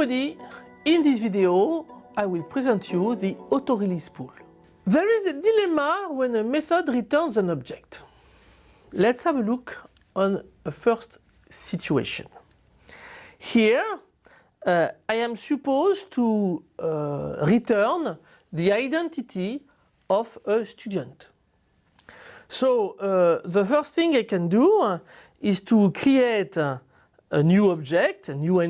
everybody, in this video I will present you the auto-release pool. There is a dilemma when a method returns an object. Let's have a look on a first situation. Here uh, I am supposed to uh, return the identity of a student. So uh, the first thing I can do is to create a new object, a new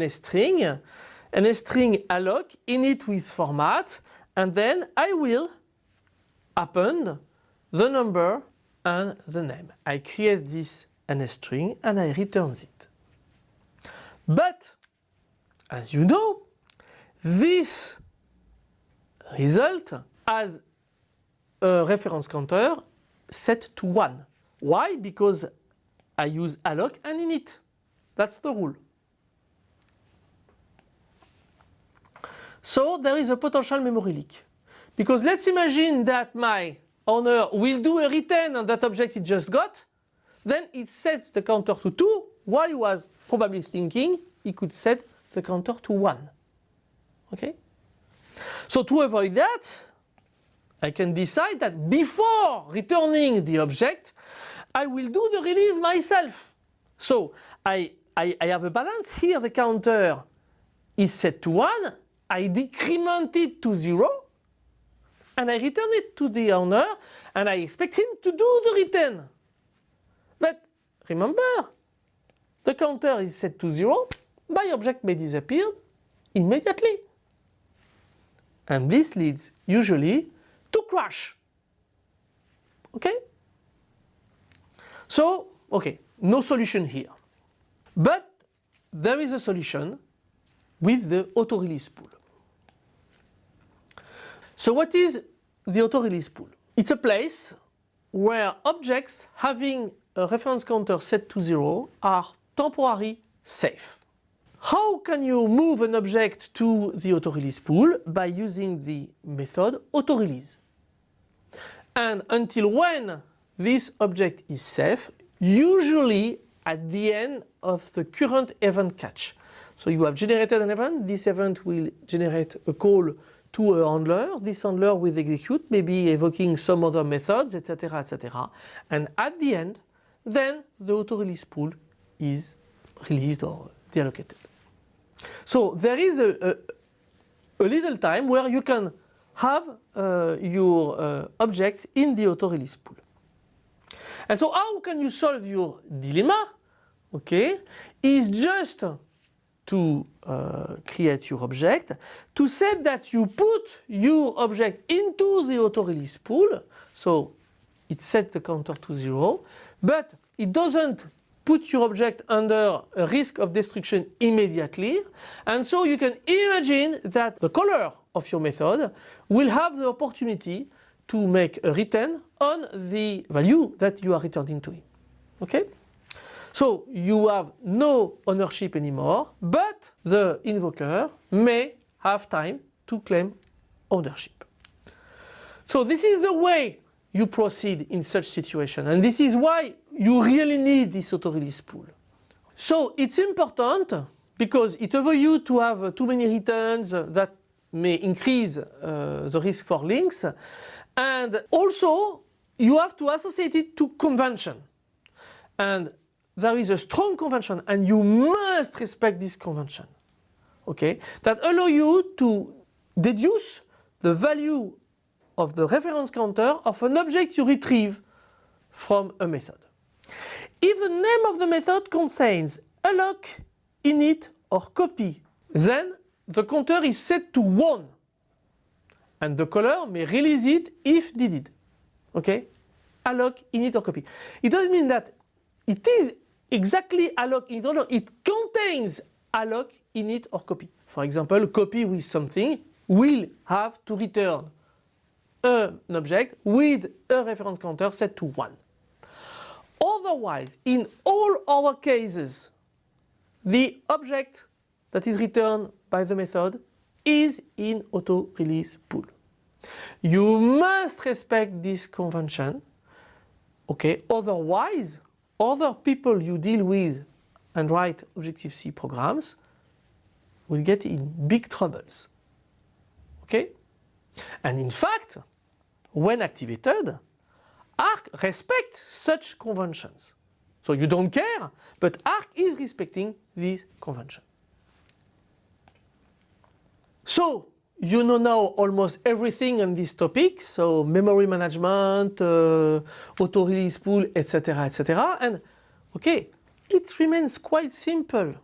NS-string, NS-string alloc init with format and then I will append the number and the name. I create this NS-string and I return it. But as you know, this result has a reference counter set to 1. Why? Because I use alloc and init. That's the rule. So there is a potential memory leak. Because let's imagine that my owner will do a retain on that object it just got, then it sets the counter to 2 while he was probably thinking he could set the counter to 1. Okay? So to avoid that, I can decide that before returning the object, I will do the release myself. So I, I, I have a balance here, the counter is set to 1, I decrement it to 0, and I return it to the owner, and I expect him to do the retain. But remember, the counter is set to 0, my object may disappear immediately. And this leads usually to crash. Okay? So, okay, no solution here. But there is a solution with the auto-release pool. So what is the auto-release pool? It's a place where objects having a reference counter set to 0 are temporarily safe. How can you move an object to the auto-release pool? By using the method auto-release. And until when this object is safe, usually at the end of the current event catch. So you have generated an event, this event will generate a call to a handler, this handler will execute, maybe evoking some other methods, etc, etc. And at the end, then the auto-release pool is released or deallocated. So there is a, a, a little time where you can have uh, your uh, objects in the auto-release pool. And so how can you solve your dilemma? Okay, is just to uh, create your object, to say that you put your object into the auto-release pool, so it sets the counter to zero, but it doesn't put your object under a risk of destruction immediately and so you can imagine that the caller of your method will have the opportunity to make a retain on the value that you are returning to him. Okay? So you have no ownership anymore but the invoker may have time to claim ownership. So this is the way you proceed in such situation and this is why you really need this auto-release pool. So it's important because it avoids you to have too many retains that may increase uh, the risk for leaks and also you have to associate it to convention and there is a strong convention and you must respect this convention okay that allow you to deduce the value of the reference counter of an object you retrieve from a method. If the name of the method contains alloc, init or copy, then the counter is set to 1 and the caller may release it if needed. Okay? Alloc, init or copy. It doesn't mean that it is exactly alloc, init or it contains alloc, init or copy. For example, copy with something will have to return an object with a reference counter set to 1. Otherwise, in all our cases, the object that is returned by the method is in auto-release pool. You must respect this convention, okay, otherwise other people you deal with and write Objective-C programs will get in big troubles. Okay? And in fact, when activated, ARC respects such conventions. So you don't care, but ARC is respecting these conventions. So you know now almost everything on this topic, so memory management, uh, auto-release pool, etc., etc. And okay, it remains quite simple.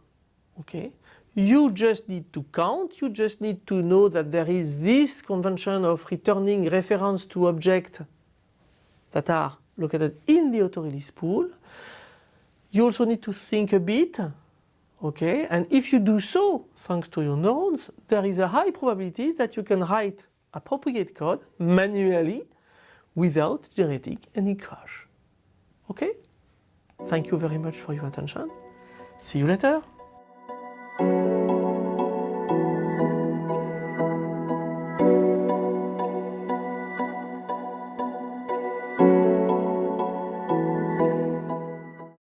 Okay, you just need to count, you just need to know that there is this convention of returning reference to object that are located in the auto-release pool. You also need to think a bit, okay, and if you do so, thanks to your neurons, there is a high probability that you can write appropriate code manually without generating any crash. Okay? Thank you very much for your attention. See you later.